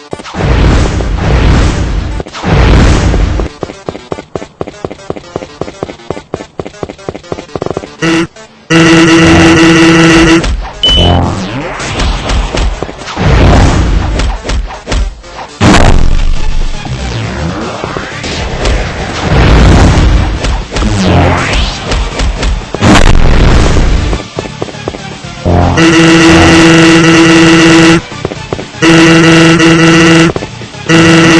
Música Hey.